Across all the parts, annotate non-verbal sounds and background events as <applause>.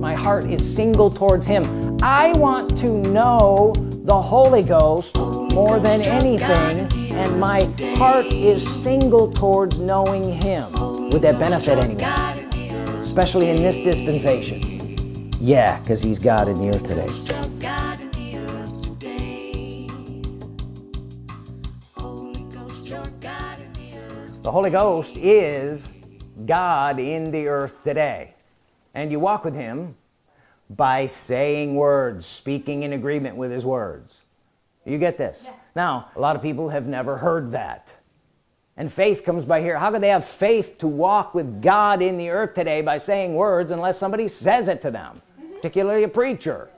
my heart is single towards him. I want to know the Holy Ghost more than anything and my heart is single towards knowing him. Would that benefit anyone? Especially in this dispensation. Yeah because he's God in the earth today. The Holy Ghost is God in the earth today and you walk with him by saying words speaking in agreement with his words. You get this? Yes. now a lot of people have never heard that. And faith comes by here how could they have faith to walk with God in the earth today by saying words unless somebody says it to them? Mm -hmm. particularly a preacher.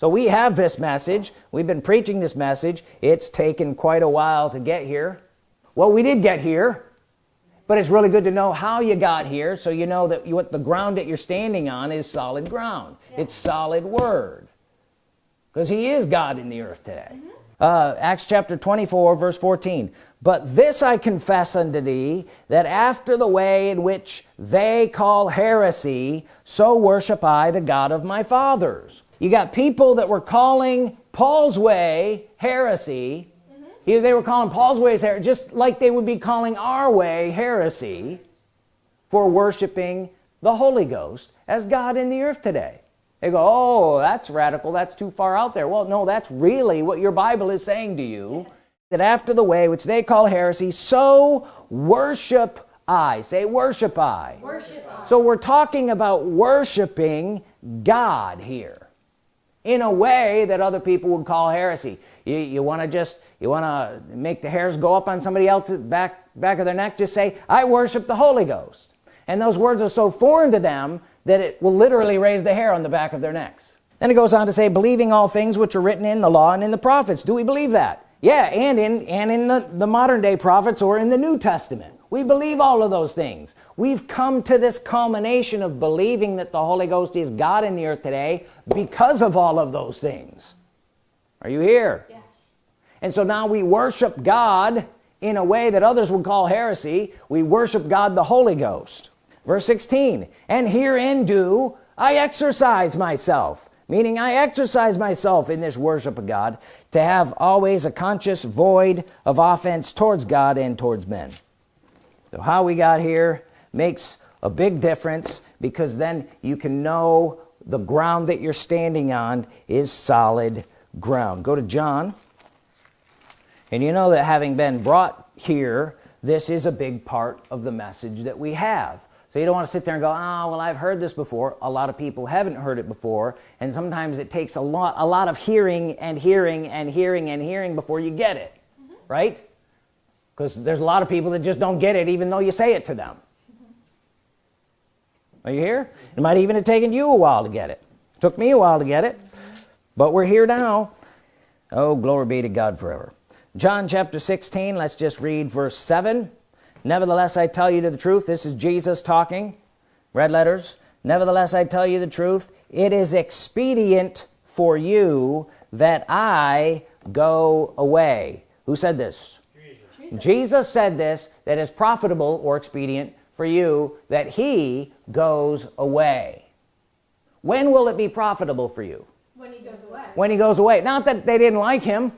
So we have this message. We've been preaching this message. It's taken quite a while to get here. Well we did get here but it's really good to know how you got here so you know that you, what the ground that you're standing on is solid ground. Yeah. it's solid word. Because he is God in the earth today. Mm -hmm. uh, Acts chapter 24 verse 14 but this I confess unto thee that after the way in which they call heresy so worship I the God of my fathers. You got people that were calling Paul's way heresy they were calling Paul's ways heresy just like they would be calling our way heresy for worshiping the Holy Ghost as God in the earth today. They go oh that's radical. That's too far out there. Well no that's really what your Bible is saying to you yes. that after the way which they call heresy so worship I. Say worship I. worship I. So we're talking about worshiping God here in a way that other people would call heresy. You, you want to just you want to make the hairs go up on somebody else's back back of their neck? Just say I worship the Holy Ghost. And those words are so foreign to them that it will literally raise the hair on the back of their necks. Then it goes on to say believing all things which are written in the law and in the prophets. Do we believe that? Yeah and in and in the the modern day prophets or in the New Testament. We believe all of those things. We've come to this culmination of believing that the Holy Ghost is God in the earth today because of all of those things. Are you here and so now we worship God in a way that others would call heresy. We worship God the Holy Ghost. Verse 16 and herein do I exercise myself meaning I exercise myself in this worship of God to have always a conscious void of offense towards God and towards men. So how we got here makes a big difference because then you can know the ground that you're standing on is solid ground. Go to John and you know that having been brought here this is a big part of the message that we have. So you don't want to sit there and go oh well I've heard this before. A lot of people haven't heard it before and sometimes it takes a lot a lot of hearing and hearing and hearing and hearing before you get it mm -hmm. right? Because there's a lot of people that just don't get it even though you say it to them. Mm -hmm. are you here? It might even have taken you a while to get it. Took me a while to get it but we're here now. Oh glory be to God forever John chapter 16 let's just read verse 7 nevertheless I tell you to the truth. This is Jesus talking. Red letters. Nevertheless I tell you the truth. It is expedient for you that I go away. Who said this? Jesus, Jesus said this that is profitable or expedient for you that he goes away. When will it be profitable for you? When he goes away. When he goes away. Not that they didn't like him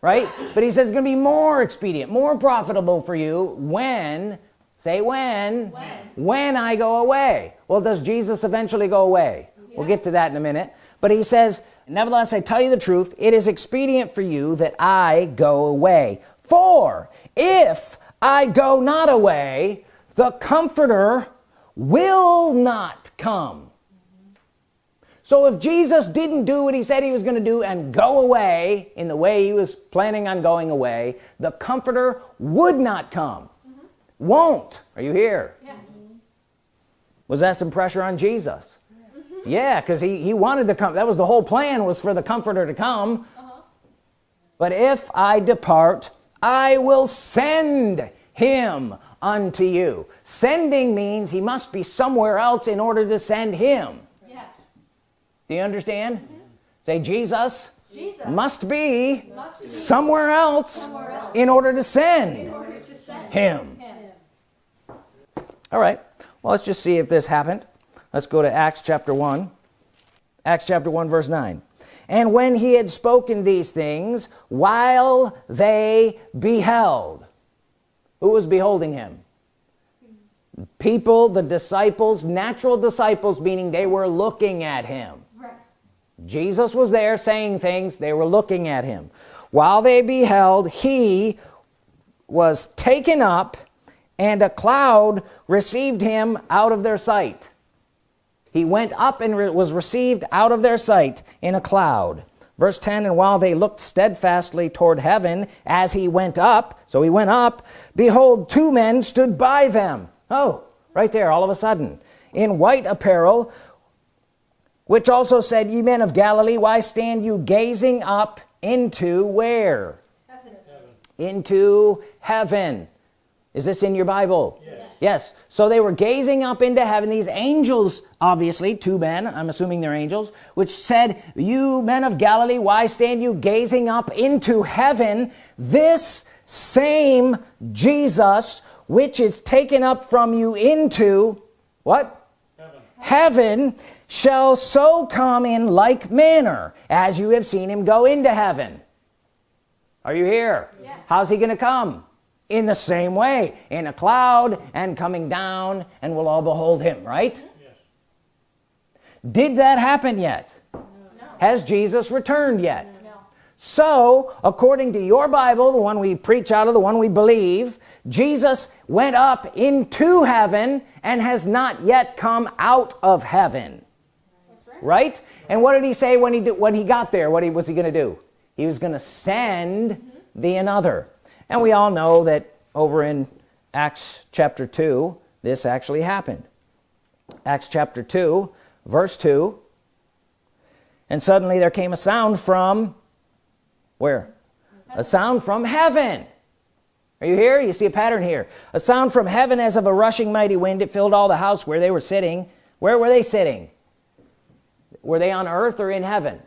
right? But he says it's gonna be more expedient more profitable for you when say when when, when I go away. Well does Jesus eventually go away? Yes. we'll get to that in a minute. But he says nevertheless I tell you the truth it is expedient for you that I go away. For if I go not away the comforter will not come so if Jesus didn't do what he said he was going to do and go away in the way he was planning on going away the comforter would not come mm -hmm. won't are you here yes. was that some pressure on Jesus mm -hmm. yeah because he he wanted to come that was the whole plan was for the comforter to come uh -huh. but if I depart I will send him unto you sending means he must be somewhere else in order to send him do you understand? Mm -hmm. say Jesus, Jesus must, be must be somewhere else, somewhere else in order to send, order to send him. him. All right. Well let's just see if this happened. Let's go to Acts chapter 1 Acts chapter 1 verse 9 and when he had spoken these things while they beheld who was beholding him? People the disciples natural disciples meaning they were looking at him. Jesus was there saying things. They were looking at him. While they beheld he was taken up and a cloud received him out of their sight. He went up and re was received out of their sight in a cloud. Verse 10 and while they looked steadfastly toward heaven as he went up so he went up behold two men stood by them. Oh right there all of a sudden. In white apparel which also said ye men of Galilee why stand you gazing up into where? Heaven. into heaven. Is this in your Bible? Yes. yes. So they were gazing up into heaven. These angels obviously two men I'm assuming they're angels which said you men of Galilee why stand you gazing up into heaven? This same Jesus which is taken up from you into what? Heaven, heaven shall so come in like manner as you have seen him go into heaven are you here yes. how's he gonna come in the same way in a cloud and coming down and we'll all behold him right yes. did that happen yet no. has Jesus returned yet no. so according to your Bible the one we preach out of the one we believe Jesus went up into heaven and has not yet come out of heaven right. and what did he say when he did when he got there? What he was he gonna do? He was gonna send the another. And we all know that over in Acts chapter 2 this actually happened. Acts chapter 2 verse 2 and suddenly there came a sound from where? A sound from heaven. Are you here? You see a pattern here. A sound from heaven as of a rushing mighty wind. It filled all the house where they were sitting. Where were they sitting were they on earth or in heaven?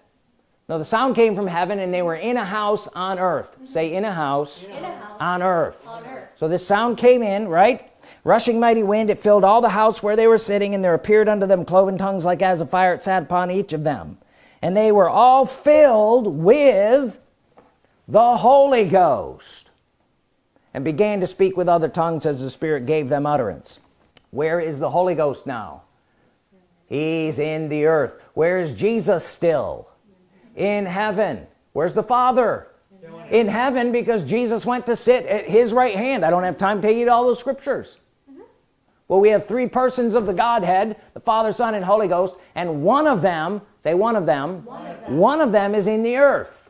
No the sound came from heaven and they were in a house on earth. Mm -hmm. say in a house, in a house on, earth. on earth. So this sound came in right? Rushing mighty wind it filled all the house where they were sitting and there appeared unto them cloven tongues like as a fire it sat upon each of them. And they were all filled with the Holy Ghost and began to speak with other tongues as the Spirit gave them utterance. Where is the Holy Ghost now he's in the earth. Where is Jesus still? In heaven. Where's the Father? In heaven because Jesus went to sit at his right hand. I don't have time to to all those scriptures. Well we have three persons of the Godhead the Father Son and Holy Ghost and one of them say one of them one of them, one of them is in the earth.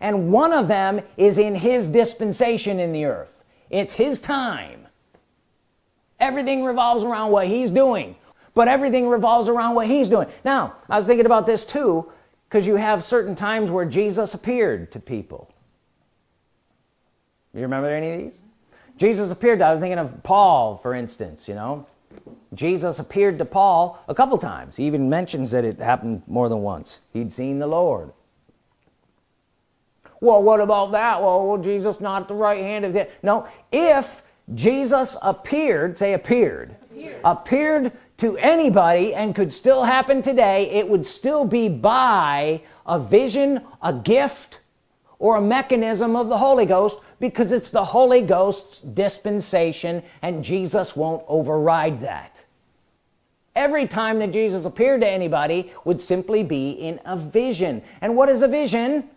And one of them is in his dispensation in the earth. It's his time. Everything revolves around what he's doing but everything revolves around what he's doing. Now I was thinking about this too because you have certain times where Jesus appeared to people. You remember any of these? Jesus appeared to, I was thinking of Paul for instance you know? Jesus appeared to Paul a couple times. He even mentions that it happened more than once. He'd seen the Lord. Well what about that? Well, well Jesus not the right hand of it no. If Jesus appeared say appeared appeared, appeared to anybody and could still happen today it would still be by a vision a gift or a mechanism of the Holy Ghost because it's the Holy Ghost's dispensation and Jesus won't override that. Every time that Jesus appeared to anybody would simply be in a vision. And what is a vision?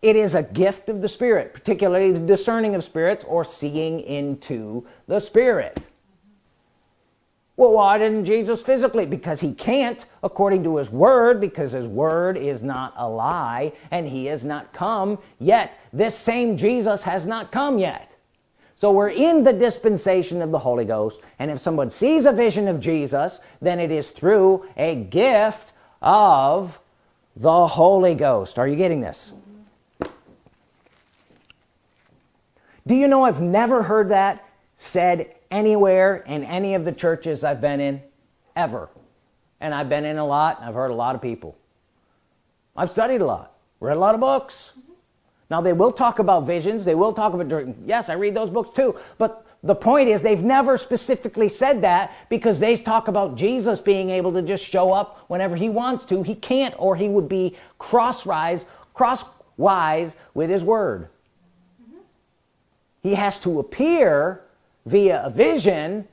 It is a gift of the Spirit particularly the discerning of spirits or seeing into the Spirit well why didn't Jesus physically? Because he can't according to his word because his word is not a lie and he has not come yet. This same Jesus has not come yet. So we're in the dispensation of the Holy Ghost and if someone sees a vision of Jesus then it is through a gift of the Holy Ghost. Are you getting this? Do you know I've never heard that said anywhere in any of the churches I've been in ever. And I've been in a lot I've heard a lot of people. I've studied a lot read a lot of books. Now they will talk about visions. They will talk about yes I read those books too. But the point is they've never specifically said that because they talk about Jesus being able to just show up whenever he wants to. He can't or he would be crosswise crosswise with his word. Mm -hmm. he has to appear via a vision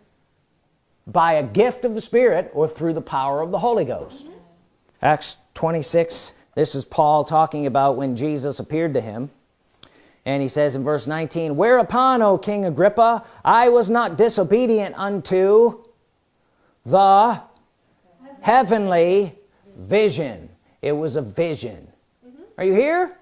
by a gift of the Spirit or through the power of the Holy Ghost. Acts 26 this is Paul talking about when Jesus appeared to him and he says in verse 19 whereupon O King Agrippa I was not disobedient unto the heavenly vision it was a vision mm -hmm. are you here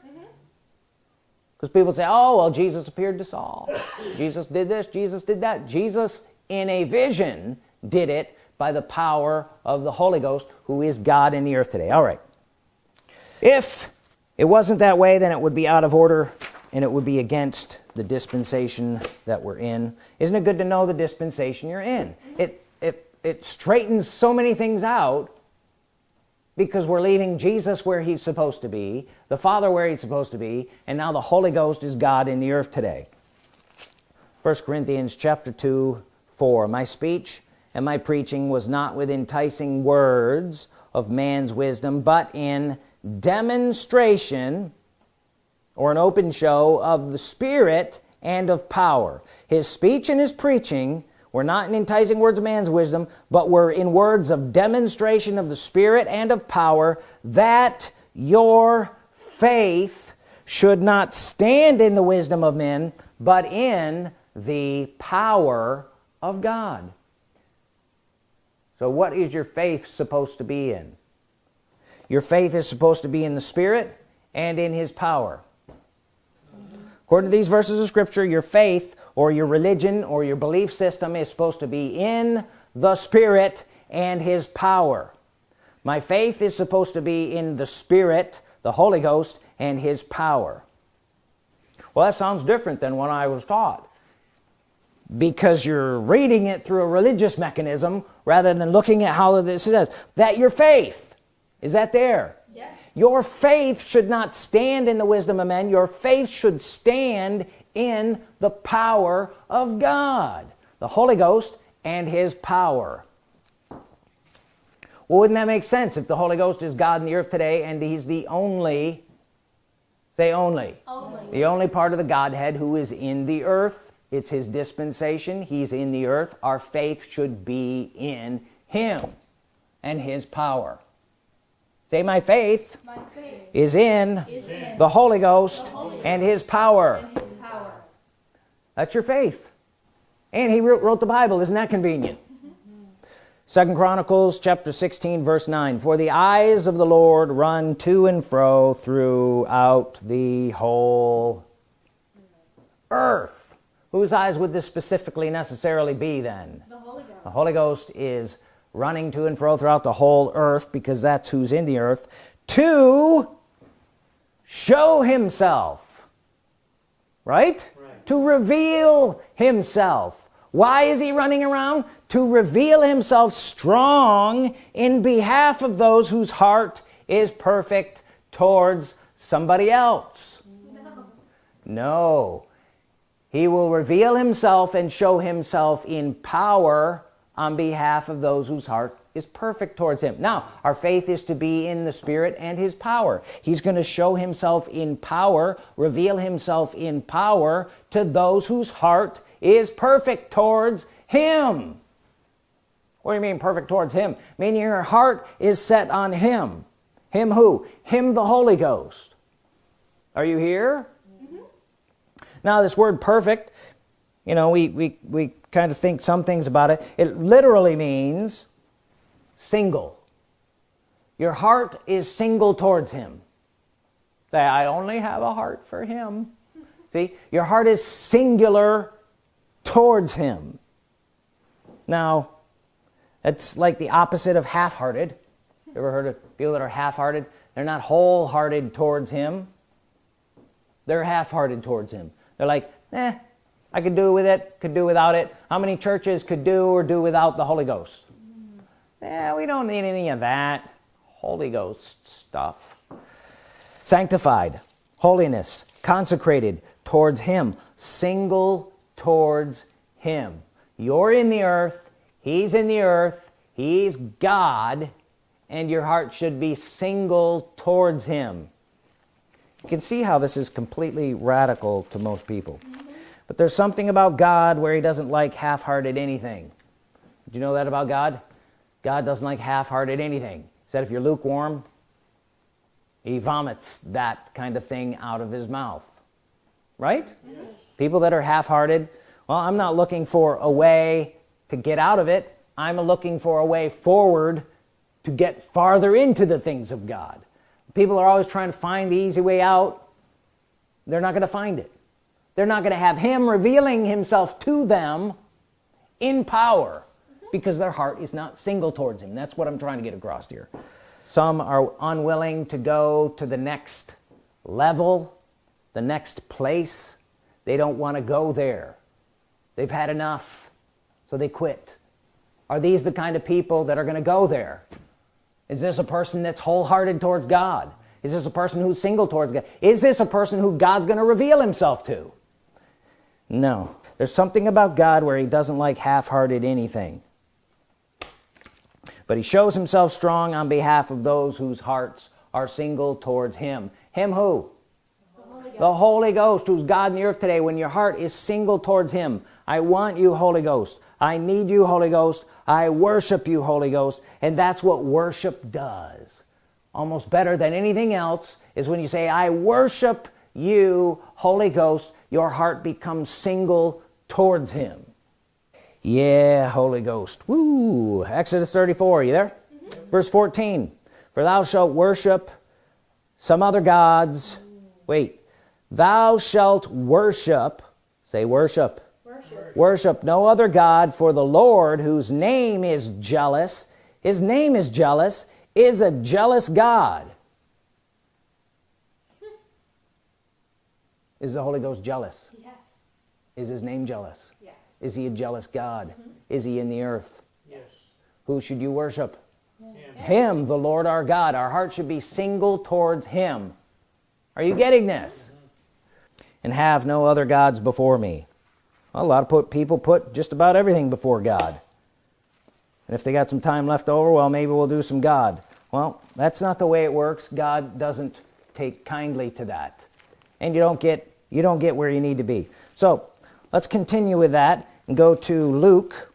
because people say oh well Jesus appeared to Saul. Jesus did this Jesus did that. Jesus in a vision did it by the power of the Holy Ghost who is God in the earth today. All right. If it wasn't that way then it would be out of order and it would be against the dispensation that we're in. Isn't it good to know the dispensation you're in? It it it straightens so many things out because we're leaving Jesus where he's supposed to be the Father where he's supposed to be and now the Holy Ghost is God in the earth today. First Corinthians chapter 2 4 my speech and my preaching was not with enticing words of man's wisdom but in demonstration or an open show of the Spirit and of power. His speech and his preaching were not in enticing words of man's wisdom but we're in words of demonstration of the Spirit and of power that your faith should not stand in the wisdom of men but in the power of God. So what is your faith supposed to be in? Your faith is supposed to be in the Spirit and in his power. According to these verses of Scripture your faith or your religion or your belief system is supposed to be in the Spirit and his power. My faith is supposed to be in the Spirit the Holy Ghost and his power. Well that sounds different than what I was taught. Because you're reading it through a religious mechanism rather than looking at how this says that your faith is that there? Yes. Your faith should not stand in the wisdom of men. Your faith should stand in the power of God the Holy Ghost and his power. Well wouldn't that make sense if the Holy Ghost is God in the earth today and he's the only say only, only. the only part of the Godhead who is in the earth. It's his dispensation. He's in the earth. Our faith should be in him and his power. Say my faith, my faith is, in is in the Holy Ghost, the Holy and, his and his power that's your faith. And he wrote, wrote the Bible. Isn't that convenient? Second Chronicles chapter 16 verse 9 for the eyes of the Lord run to and fro throughout the whole earth. Whose eyes would this specifically necessarily be then? The Holy Ghost, the Holy Ghost is running to and fro throughout the whole earth because that's who's in the earth to show himself. Right. To reveal himself. Why is he running around? To reveal himself strong in behalf of those whose heart is perfect towards somebody else. No, no. he will reveal himself and show himself in power on behalf of those whose heart is perfect towards him. Now our faith is to be in the Spirit and his power. He's going to show himself in power reveal himself in power to those whose heart is perfect towards him. What do you mean perfect towards him? Meaning your heart is set on him. Him who? Him the Holy Ghost. Are you here? Mm -hmm. now this word perfect you know we we we kind of think some things about it. It literally means single. Your heart is single towards him. Say I only have a heart for him. See your heart is singular towards him. Now it's like the opposite of half-hearted. You ever heard of people that are half-hearted? They're not wholehearted towards him. They're half-hearted towards him. They're like eh I could do with it could do without it. How many churches could do or do without the Holy Ghost yeah we don't need any of that. Holy Ghost stuff. Sanctified. Holiness. Consecrated towards him. Single towards him. You're in the earth. He's in the earth. He's God. And your heart should be single towards him. You can see how this is completely radical to most people. But there's something about God where he doesn't like half-hearted anything. Do you know that about God God doesn't like half-hearted anything. He said if you're lukewarm he vomits that kind of thing out of his mouth. Right? Yes. people that are half-hearted well I'm not looking for a way to get out of it. I'm looking for a way forward to get farther into the things of God. People are always trying to find the easy way out. They're not going to find it. They're not going to have him revealing himself to them in power because their heart is not single towards him. That's what I'm trying to get across here. Some are unwilling to go to the next level the next place. They don't want to go there. They've had enough so they quit. Are these the kind of people that are going to go there? Is this a person that's wholehearted towards God? Is this a person who's single towards God? Is this a person who God's gonna reveal himself to? No. There's something about God where he doesn't like half-hearted anything but he shows himself strong on behalf of those whose hearts are single towards him. Him who? The Holy, Ghost who's God in the earth today. When your heart is single towards him I want you Holy Ghost. I need you Holy Ghost. I worship you Holy Ghost. And that's what worship does. Almost better than anything else is when you say I worship you Holy Ghost your heart becomes single towards him yeah Holy Ghost. Woo. Exodus 34 you there? Mm -hmm. verse 14 for thou shalt worship some other gods. Wait. Thou shalt worship say worship. Worship no other God for the Lord whose name is jealous his name is jealous is a jealous God. <laughs> Is the Holy Ghost jealous? Yes. Is his name jealous? Yes is he a jealous God? Is he in the earth? Yes. Who should you worship? Him. him the Lord our God. Our heart should be single towards him. Are you getting this? And have no other gods before me. A lot of people put just about everything before God. And if they got some time left over well maybe we'll do some God. Well that's not the way it works. God doesn't take kindly to that. And you don't get you don't get where you need to be. So let's continue with that and go to Luke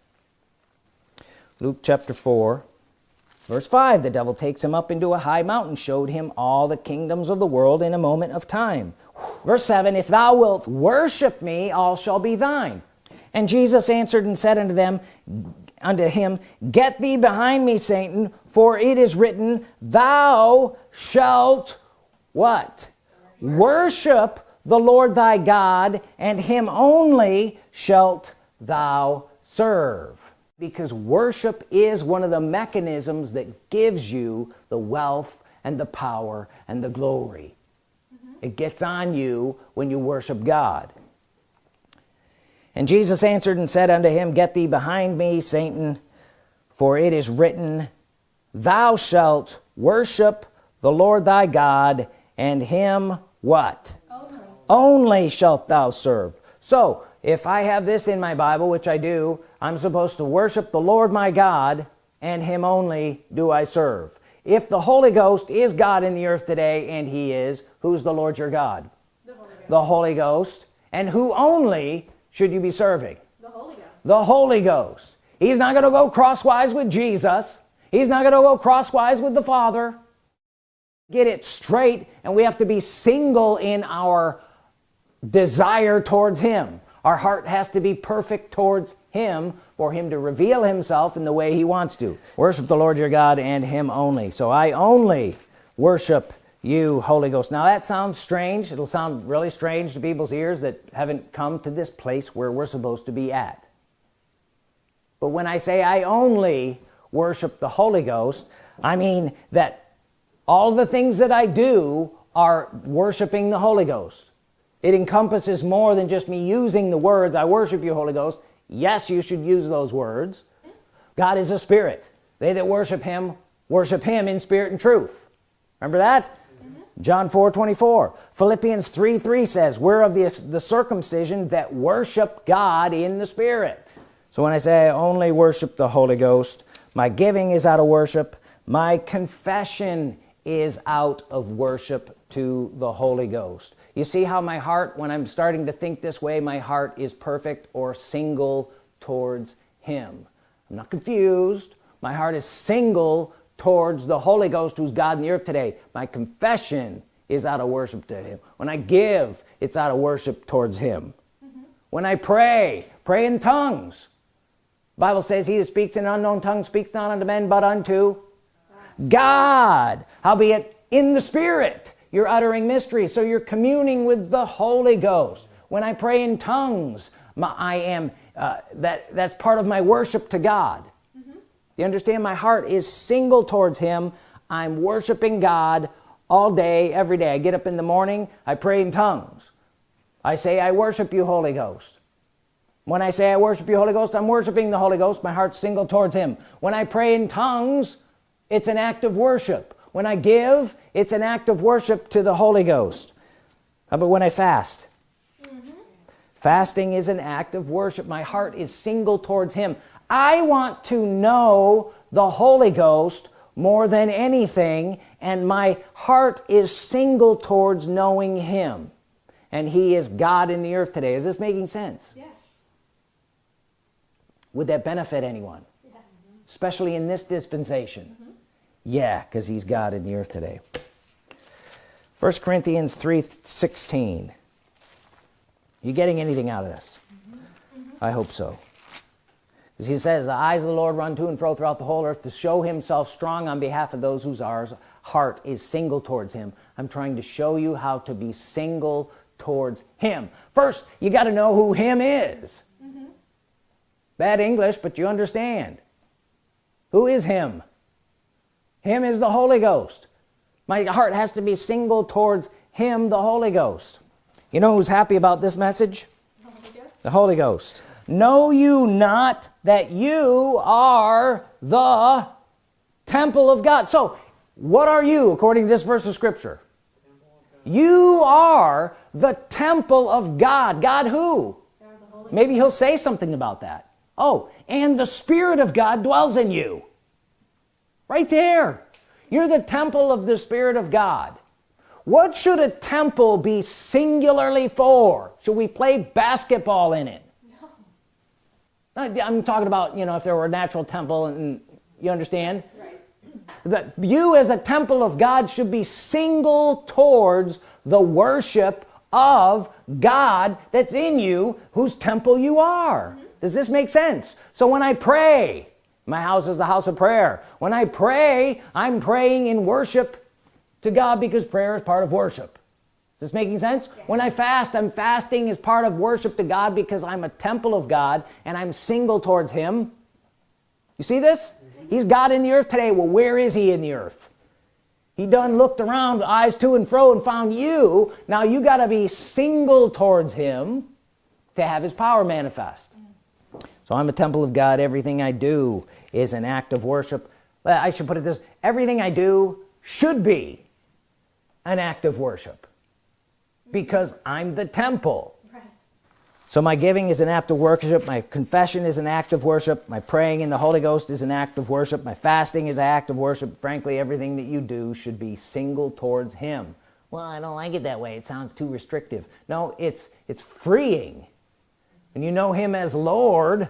Luke chapter 4 verse 5 the devil takes him up into a high mountain showed him all the kingdoms of the world in a moment of time. Verse 7 if thou wilt worship me all shall be thine. And Jesus answered and said unto them unto him get thee behind me Satan for it is written thou shalt what? Worship the Lord thy God and him only shalt thou serve. Because worship is one of the mechanisms that gives you the wealth and the power and the glory. It gets on you when you worship God. And Jesus answered and said unto him get thee behind me Satan for it is written thou shalt worship the Lord thy God and him what only shalt thou serve. So if I have this in my Bible which I do I'm supposed to worship the Lord my God and him only do I serve. If the Holy Ghost is God in the earth today and he is who's the Lord your God? The Holy Ghost, the Holy Ghost. and who only should you be serving? The Holy Ghost. The Holy Ghost. He's not gonna go crosswise with Jesus. He's not gonna go crosswise with the Father. Get it straight and we have to be single in our desire towards him. Our heart has to be perfect towards him for him to reveal himself in the way he wants to. Worship the Lord your God and him only. So I only worship you Holy Ghost. Now that sounds strange. It'll sound really strange to people's ears that haven't come to this place where we're supposed to be at. But when I say I only worship the Holy Ghost I mean that all the things that I do are worshiping the Holy Ghost it encompasses more than just me using the words I worship you Holy Ghost. Yes you should use those words. God is a spirit. They that worship him worship him in spirit and truth. Remember that? Mm -hmm. John 4 24 Philippians 3 3 says we're of the, the circumcision that worship God in the Spirit. So when I say I only worship the Holy Ghost my giving is out of worship. My confession is out of worship to the Holy Ghost you see how my heart when I'm starting to think this way my heart is perfect or single towards him. I'm not confused. My heart is single towards the Holy Ghost who's God in the earth today. My confession is out of worship to him. When I give it's out of worship towards him. Mm -hmm. when I pray pray in tongues. Bible says he that speaks in unknown tongue speaks not unto men but unto God. Howbeit in the spirit you're uttering mystery so you're communing with the Holy Ghost. When I pray in tongues my, I am uh, that that's part of my worship to God. Mm -hmm. you understand? My heart is single towards him. I'm worshiping God all day every day. I get up in the morning I pray in tongues. I say I worship you Holy Ghost. When I say I worship you Holy Ghost I'm worshiping the Holy Ghost. My heart's single towards him. When I pray in tongues it's an act of worship when I give it's an act of worship to the Holy Ghost. How about when I fast? Mm -hmm. fasting is an act of worship. My heart is single towards him. I want to know the Holy Ghost more than anything and my heart is single towards knowing him. And he is God in the earth today. Is this making sense? Yes. Would that benefit anyone? Yes. especially in this dispensation. Mm -hmm yeah because he's God in the earth today. First Corinthians 3 16 you getting anything out of this? Mm -hmm. I hope so. As he says the eyes of the Lord run to and fro throughout the whole earth to show himself strong on behalf of those whose heart is single towards him. I'm trying to show you how to be single towards him. First you got to know who him is. Mm -hmm. bad English but you understand. Who is him him is the Holy Ghost. My heart has to be single towards him the Holy Ghost. You know who's happy about this message? The Holy Ghost. Know you not that you are the temple of God? So what are you according to this verse of Scripture? You are the temple of God. God who? Maybe he'll say something about that. Oh and the Spirit of God dwells in you right there. You're the temple of the Spirit of God. What should a temple be singularly for? Should we play basketball in it? No. I'm talking about you know if there were a natural temple and you understand? Right. that you as a temple of God should be single towards the worship of God that's in you whose temple you are. Mm -hmm. does this make sense? So when I pray my house is the house of prayer. When I pray I'm praying in worship to God because prayer is part of worship. Is this making sense? Yes. when I fast I'm fasting as part of worship to God because I'm a temple of God and I'm single towards him. You see this? Mm -hmm. he's God in the earth today. Well where is he in the earth? He done looked around eyes to and fro and found you. Now you got to be single towards him to have his power manifest so I'm a temple of God. Everything I do is an act of worship. I should put it this everything I do should be an act of worship because I'm the temple. Right. so my giving is an act of worship. My confession is an act of worship. My praying in the Holy Ghost is an act of worship. My fasting is an act of worship. Frankly everything that you do should be single towards him. Well I don't like it that way. It sounds too restrictive. No it's it's freeing and you know him as Lord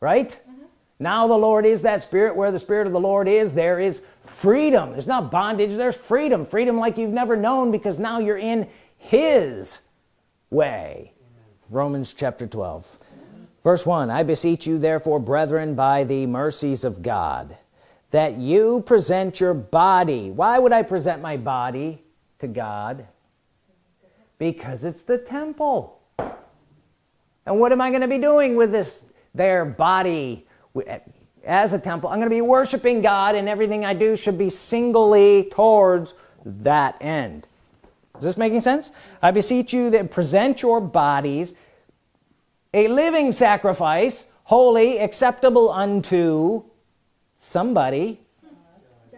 right? Mm -hmm. now the Lord is that spirit. Where the Spirit of the Lord is there is freedom. There's not bondage. There's freedom. Freedom like you've never known because now you're in his way. Amen. Romans chapter 12 verse 1 I beseech you therefore brethren by the mercies of God that you present your body. Why would I present my body to God? Because it's the temple and what am I going to be doing with this their body? Eh, as a temple I'm gonna be worshiping God and everything I do should be singly towards that end. Is this making sense? I beseech you that present your bodies a living sacrifice holy acceptable unto somebody.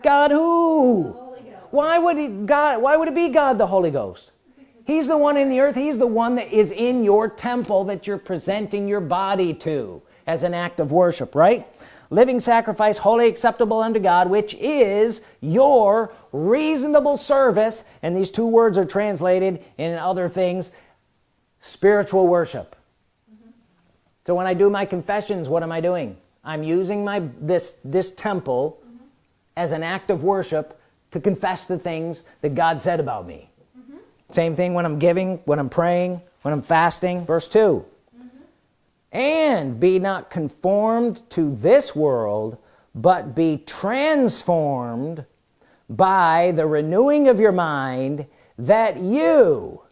God who? Why would he God why would it be God the Holy Ghost He's the one in the earth He's the one that is in your temple that you're presenting your body to as an act of worship right living sacrifice holy acceptable unto God which is your reasonable service and these two words are translated in other things spiritual worship mm -hmm. so when I do my confessions what am I doing I'm using my this this temple mm -hmm. as an act of worship to confess the things that God said about me. Same thing when I'm giving when I'm praying when I'm fasting. Verse 2 and be not conformed to this world but be transformed by the renewing of your mind that you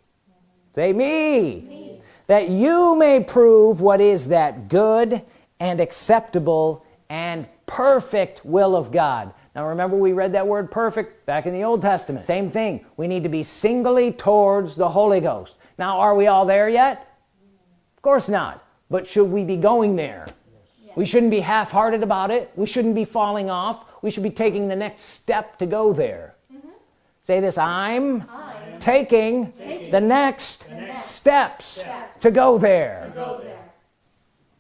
say me, me, that you may prove what is that good and acceptable and perfect will of God now remember we read that word perfect back in the Old Testament. Same thing. We need to be singly towards the Holy Ghost. Now are we all there yet? Of course not. But should we be going there? Yes. we shouldn't be half-hearted about it. We shouldn't be falling off. We should be taking the next step to go there. Mm -hmm. say this I'm, I'm taking, taking, the next, the next steps, steps, to, go there. to go there.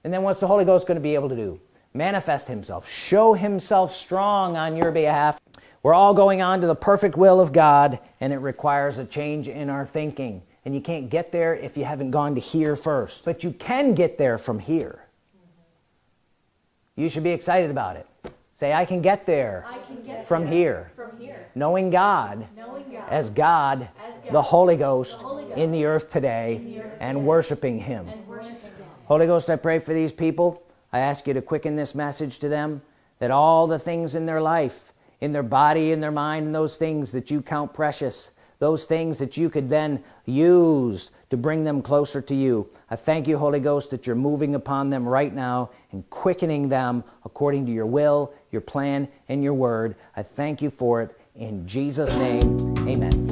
And then what's the Holy Ghost going to be able to do manifest himself show himself strong on your behalf. We're all going on to the perfect will of God and it requires a change in our thinking. And you can't get there if you haven't gone to here first. But you can get there from here. You should be excited about it. Say I can get there, can get from, there here. from here. Knowing God, knowing God as, God, as God, the Holy Ghost, the Holy Ghost in the earth today the earth and, today. Worshiping him. and worshiping Him Holy Ghost I pray for these people I ask you to quicken this message to them that all the things in their life in their body in their mind and those things that you count precious those things that you could then use to bring them closer to you. I thank you Holy Ghost that you're moving upon them right now and quickening them according to your will your plan and your word. I thank you for it. In Jesus name amen